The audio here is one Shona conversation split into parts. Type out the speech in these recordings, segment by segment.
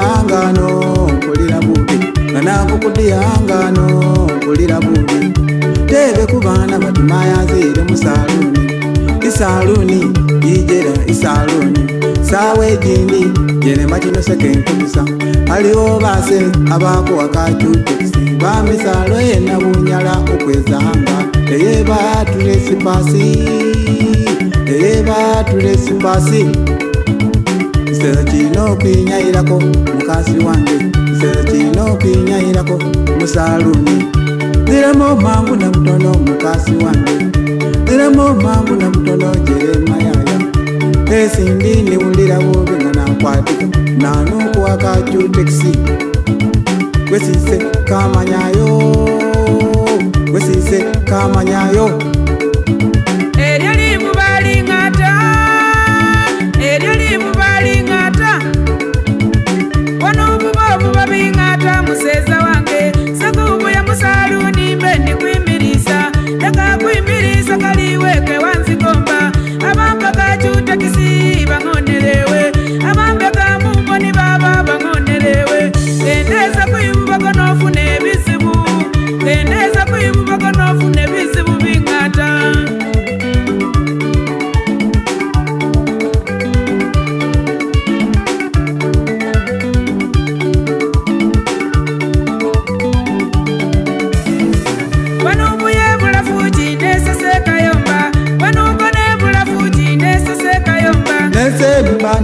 yangano kulira bubi nanakukudyangano kulira bubi tebe kubana batumayazire musaluni isaluni ijera isaluni sawe jindi jenemajinosekenkubisa aliwo base abakuwakacucusi bamisalo yena bunyala okwezanga eye batulesipasi eye batulesipasi kisero kino okwinyayirako mukasi wange kisero kino okwinyayirako musaluni ziramu omangu namutono mukasi wange ziramu omangu namutono jeremayaya esindi niwulirawo bina nakwatika nanokuwakajutekisi kwesise kamanyayo kwesise kamanyayo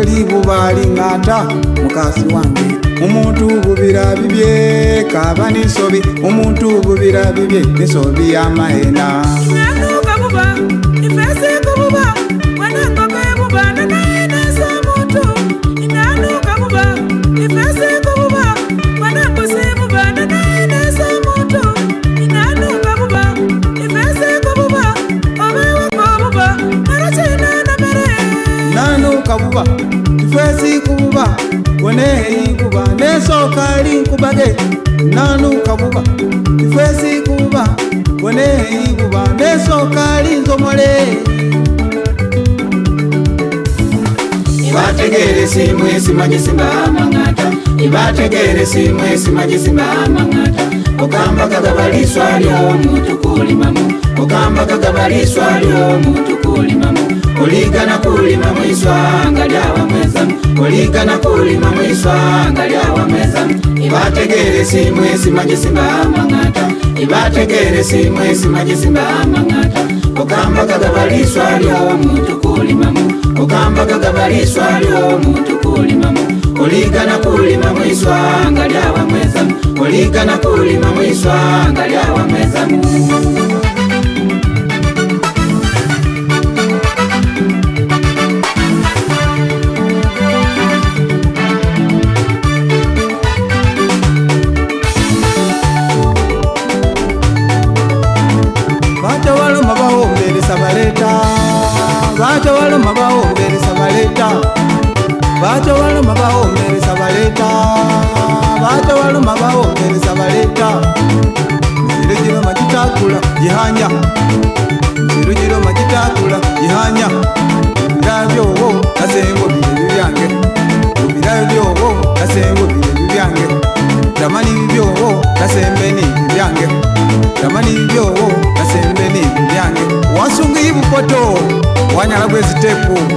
teri bubaali ng'ata mukasi wange omuntu bubira bibye kaba n'ensobi omuntu bubira bibye nensobi y'amaena nanuka buba ifeseeko buba woneyi kuba nesokali nkubage nanuka buba ifesi kuba woneyi kuba nesokali nzomole ibategere simu esimanyi simba amangata ibategere simu esimanyi simba amangata okambagagabaliswalyo omuntu kulimamu okambagagabaliswalyo omuntu kulimamu Kulika na kulima mwiswa angalia mweza Kulika na kulima mwiswa angalia wamweza Ibategere si mwesi maji simba mangata Ibategere si mwesi maji simba mangata Okamba kagabaliswa lyo mtu kulimamu Okamba kagabaliswa lyo mtu kulimamu Kulika na kulima mwiswa angalia wamweza Kulika na kulima mwiswa angalia wamweza Thank vaomberisa valeta vato valoma vaomberisa valeta vato valoma vaomberisa valeta vato valoma vaomberisa valeta zirujiro macitakula jihanya zirujiro macitakula jihanya ndavyowo nasengo vilelu vyange uvirayo vyowo nasengo vilelu vyange tamani vyowo nasembeni vyange tamani vyowo kwezitepulu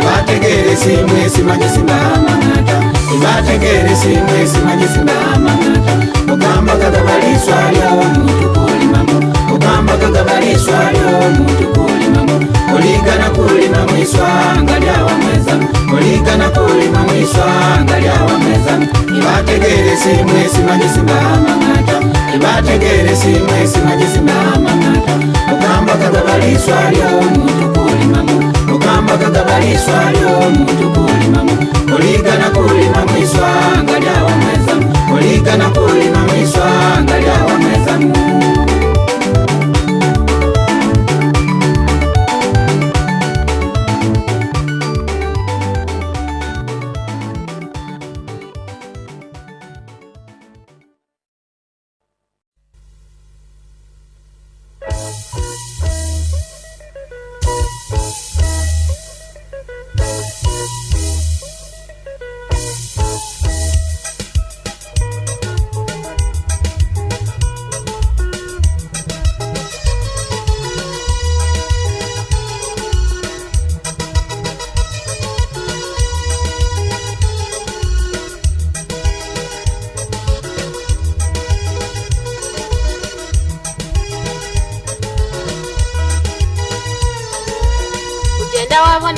ibatekele simwe simanye simbamangata ibatekele simwe simanye simbamangata ugamba kagabaliswa lyo mutu kulimamo ugamba kagabaliswa lyo mutu kulimamo kuligana kulima mwiswanga lyawamwezamo kuligana kulima mwiswanga lyawamwezamo ibatekele simwe simanye simbamangata ibatekele simwe simanye simbamangata ugamba kagabaliswa lyo mutu kulimamo vakagabariswa ndomutukulimamo kuligana kulima mwiswanga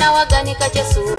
nawa gani kace su